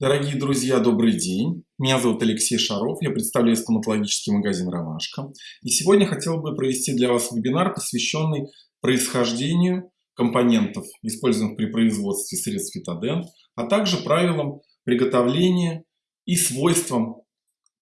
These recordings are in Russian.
Дорогие друзья, добрый день. Меня зовут Алексей Шаров, я представляю стоматологический магазин «Ромашка». И сегодня хотел бы провести для вас вебинар, посвященный происхождению компонентов, используемых при производстве средств Фитодент, а также правилам приготовления и свойствам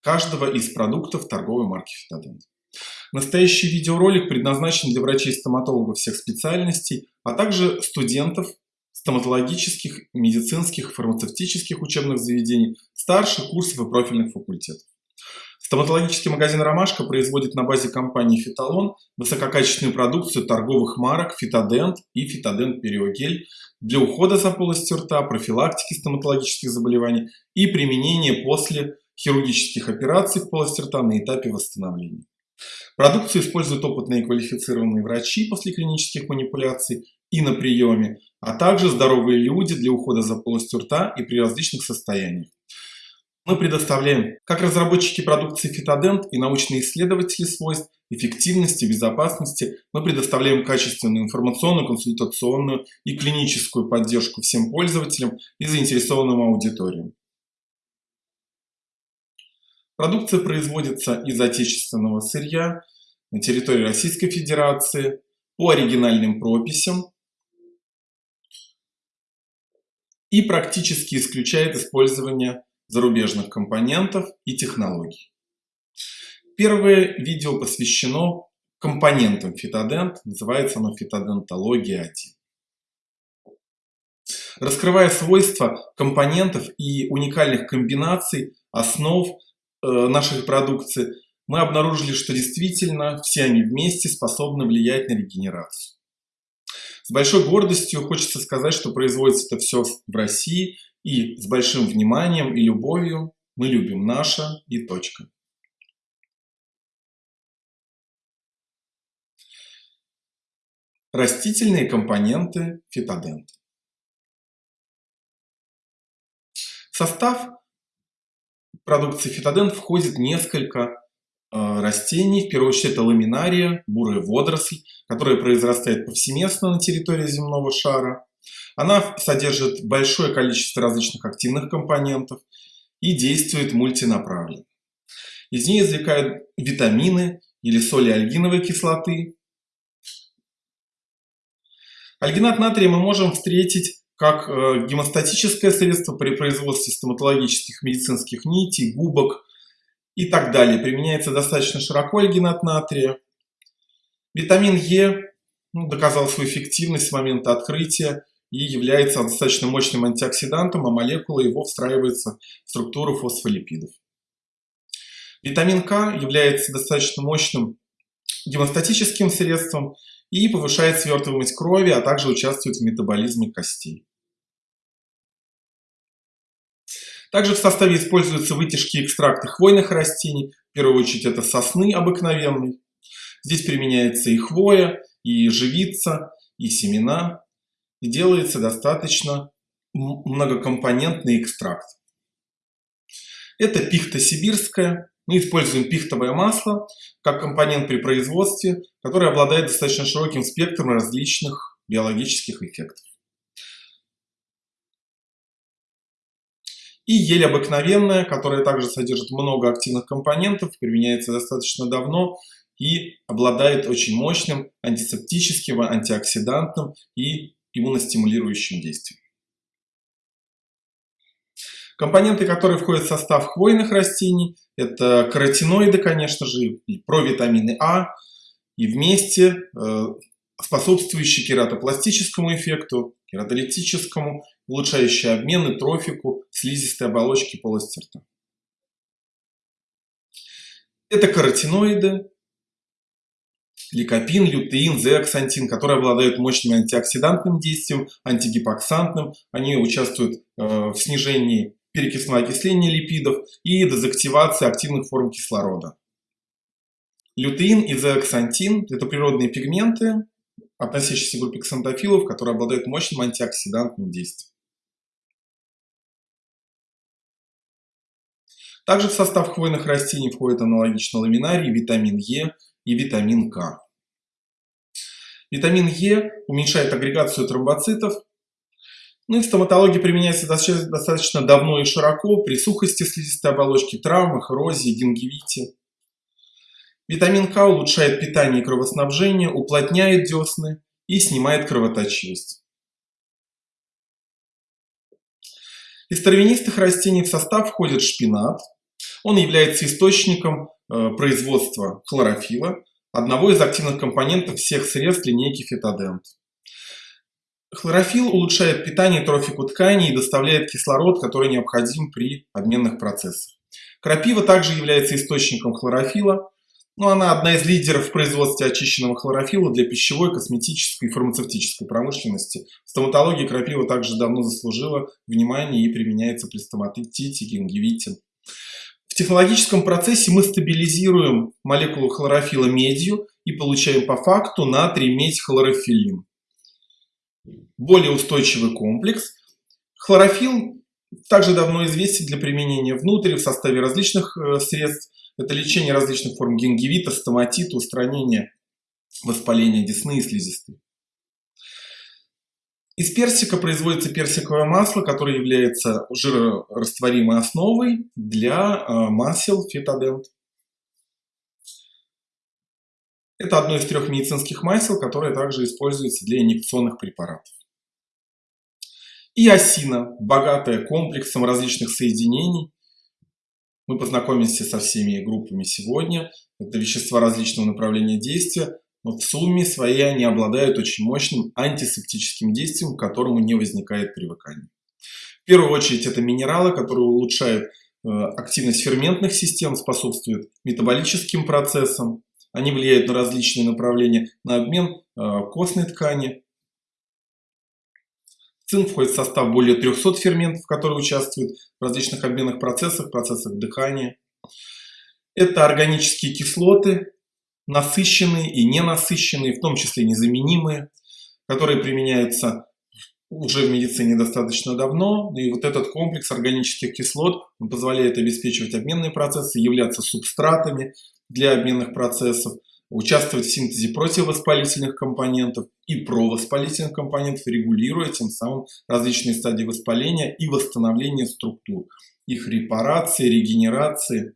каждого из продуктов торговой марки Фитодент. Настоящий видеоролик предназначен для врачей-стоматологов всех специальностей, а также студентов стоматологических, медицинских, фармацевтических учебных заведений, старших курсов и профильных факультетов. Стоматологический магазин «Ромашка» производит на базе компании «Фиталон» высококачественную продукцию торговых марок «Фитодент» и «Фитодент Периогель» для ухода за полостью рта, профилактики стоматологических заболеваний и применения после хирургических операций в полости рта на этапе восстановления. Продукцию используют опытные и квалифицированные врачи после клинических манипуляций и на приеме, а также здоровые люди для ухода за полостью рта и при различных состояниях. Мы предоставляем как разработчики продукции Фитодент и научные исследователи свойств, эффективности, безопасности. Мы предоставляем качественную информационную, консультационную и клиническую поддержку всем пользователям и заинтересованным аудиториям. Продукция производится из отечественного сырья на территории Российской Федерации по оригинальным прописям и практически исключает использование зарубежных компонентов и технологий. Первое видео посвящено компонентам фитодент, называется оно фитодентология 1. Раскрывая свойства компонентов и уникальных комбинаций основ э, нашей продукции, мы обнаружили, что действительно все они вместе способны влиять на регенерацию. С большой гордостью хочется сказать, что производится это все в России и с большим вниманием и любовью. Мы любим наше и точка. Растительные компоненты фитодент. В состав продукции фитодент входит несколько растений. В первую очередь это ламинария, бурая водоросль, которая произрастает повсеместно на территории земного шара. Она содержит большое количество различных активных компонентов и действует мультинаправленно. Из нее извлекают витамины или соли альгиновой кислоты. Альгинат натрия мы можем встретить как э, гемостатическое средство при производстве стоматологических медицинских нитей, губок, и так далее. Применяется достаточно широко альгинат натрия. Витамин Е ну, доказал свою эффективность с момента открытия и является достаточно мощным антиоксидантом, а молекула его встраивается в структуру фосфолипидов. Витамин К является достаточно мощным гемостатическим средством и повышает свертываемость крови, а также участвует в метаболизме костей. Также в составе используются вытяжки экстракта хвойных растений. В первую очередь это сосны обыкновенной. Здесь применяется и хвоя, и живица, и семена. И делается достаточно многокомпонентный экстракт. Это пихта сибирская. Мы используем пихтовое масло как компонент при производстве, который обладает достаточно широким спектром различных биологических эффектов. И ель обыкновенная, которая также содержит много активных компонентов, применяется достаточно давно и обладает очень мощным антисептическим, антиоксидантным и иммуностимулирующим действием. Компоненты, которые входят в состав хвойных растений, это каротиноиды, конечно же, и провитамины А, и вместе э, способствующие кератопластическому эффекту, кератолитическому, улучшающие обмен и трофику слизистой оболочки полости рта. Это каротиноиды, ликопин, лютеин, зеаксантин, которые обладают мощным антиоксидантным действием, антигипоксантным. Они участвуют э, в снижении перекисного окисления липидов и дезактивации активных форм кислорода. Лютеин и зеаксантин – это природные пигменты, относящиеся к группе ксантофилов, которые обладают мощным антиоксидантным действием. Также в состав хвойных растений входит аналогично ламинарий, витамин Е и витамин К. Витамин Е уменьшает агрегацию тромбоцитов Ну и в стоматологии применяется достаточно давно и широко при сухости слизистой оболочки, травмах, эрозии, гингивите. Витамин К улучшает питание и кровоснабжение, уплотняет десны и снимает кровоточивость. Из травянистых растений в состав входит шпинат. Он является источником э, производства хлорофила, одного из активных компонентов всех средств линейки фитодент. Хлорофилл улучшает питание трофику тканей и доставляет кислород, который необходим при обменных процессах. Крапива также является источником хлорофила, но она одна из лидеров в производстве очищенного хлорофилла для пищевой, косметической и фармацевтической промышленности. В стоматологии крапива также давно заслужила внимание и применяется при стоматите, гингивите. Технологическом процессе мы стабилизируем молекулу хлорофилла медью и получаем по факту натрий-медь хлорофиллин более устойчивый комплекс. Хлорофилл также давно известен для применения внутрь в составе различных э, средств. Это лечение различных форм гингивита, стоматита, устранение воспаления десны и слизистой. Из персика производится персиковое масло, которое является жирорастворимой основой для э, масел фитодент. Это одно из трех медицинских масел, которое также используется для инъекционных препаратов. И осина, богатая комплексом различных соединений. Мы познакомимся со всеми группами сегодня. Это вещества различного направления действия, но в сумме своей они обладают очень мощным антисептическим действием, к которому не возникает привыкания. В первую очередь это минералы, которые улучшают э, активность ферментных систем, способствуют метаболическим процессам, они влияют на различные направления, на обмен э, костной ткани. Цинк входит в состав более 300 ферментов, которые участвуют в различных обменных процессах, процессах дыхания. Это органические кислоты, насыщенные и ненасыщенные, в том числе незаменимые, которые применяются уже в медицине достаточно давно. И вот этот комплекс органических кислот позволяет обеспечивать обменные процессы, являться субстратами для обменных процессов, участвовать в синтезе противовоспалительных компонентов и провоспалительных компонентов, регулируя тем самым различные стадии воспаления и восстановления структур, их репарации, регенерации.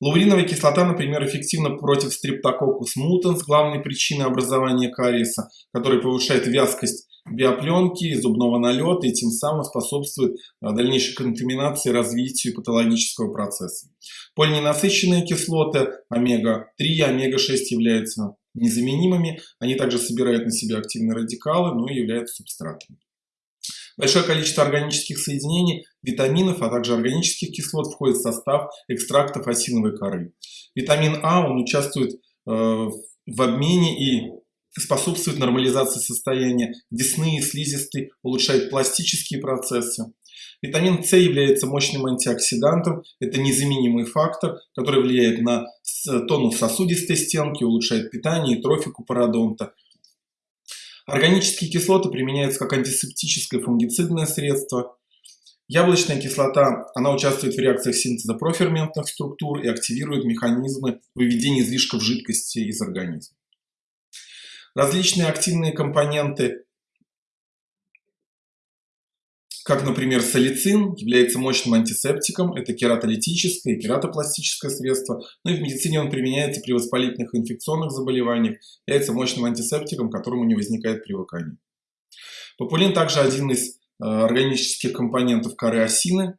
Лауриновая кислота, например, эффективна против стрептококкус мутанс, главной причиной образования кариеса, который повышает вязкость биопленки, зубного налета и тем самым способствует а, дальнейшей контаминации, развитию патологического процесса. Полиненасыщенные кислоты омега-3, омега-6 являются незаменимыми. Они также собирают на себя активные радикалы, но и являются субстратами. Большое количество органических соединений, витаминов, а также органических кислот входит в состав экстрактов осиновой коры. Витамин А, он участвует э, в обмене и способствует нормализации состояния десны и слизистой, улучшает пластические процессы. Витамин С является мощным антиоксидантом, это незаменимый фактор, который влияет на тонус сосудистой стенки, улучшает питание и трофику пародонта. Органические кислоты применяются как антисептическое фунгицидное средство. Яблочная кислота, она участвует в реакциях синтеза проферментных структур и активирует механизмы выведения излишков жидкости из организма. Различные активные компоненты, как, например, салицин, является мощным антисептиком, это кератолитическое и кератопластическое средство, ну и в медицине он применяется при воспалительных инфекционных заболеваниях, является мощным антисептиком, к которому не возникает привыкания. Популин также один из э, органических компонентов коры осины.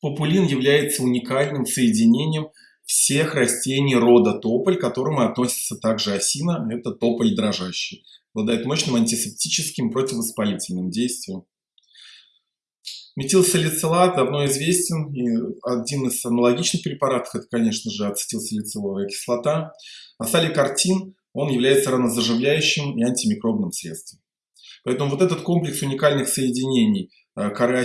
Популин является уникальным соединением всех растений рода тополь, к которым относится также осина, это тополь дрожащий. Обладает мощным антисептическим противовоспалительным действием. Метилсалицилат давно известен, и один из аналогичных препаратов, это, конечно же, ацетилсалициловая кислота. А саликартин, он является ранозаживляющим и антимикробным средством. Поэтому вот этот комплекс уникальных соединений э, коры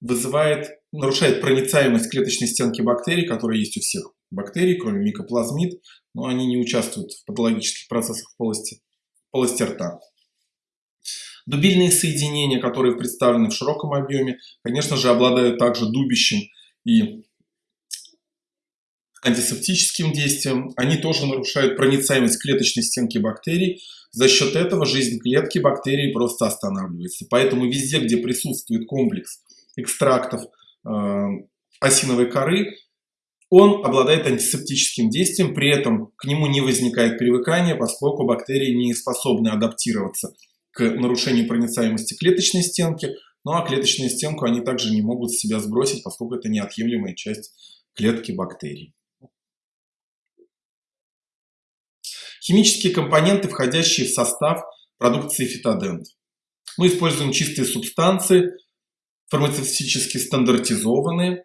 вызывает, нарушает проницаемость клеточной стенки бактерий, которые есть у всех бактерий, кроме микоплазмид, но они не участвуют в патологических процессах в полости, в полости рта. Дубильные соединения, которые представлены в широком объеме, конечно же, обладают также дубящим и антисептическим действием, они тоже нарушают проницаемость клеточной стенки бактерий. За счет этого жизнь клетки бактерий просто останавливается. Поэтому везде, где присутствует комплекс экстрактов э, осиновой коры, он обладает антисептическим действием, при этом к нему не возникает привыкания, поскольку бактерии не способны адаптироваться к нарушению проницаемости клеточной стенки, ну а клеточную стенку они также не могут с себя сбросить, поскольку это неотъемлемая часть клетки бактерий. Химические компоненты, входящие в состав продукции фитодент. Мы используем чистые субстанции, фармацевтически стандартизованные.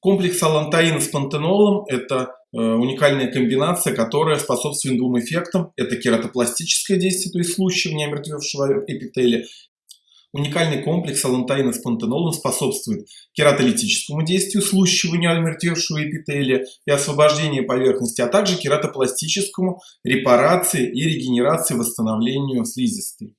Комплекс алантаина с пантенолом – это уникальная комбинация, которая способствует двум эффектам. Это кератопластическое действие, то есть слущивание омертвевшего эпителия, Уникальный комплекс алантаина с пантенолом способствует кератолитическому действию, слущиванию омертвевшего эпителия и освобождению поверхности, а также кератопластическому, репарации и регенерации, восстановлению слизистой.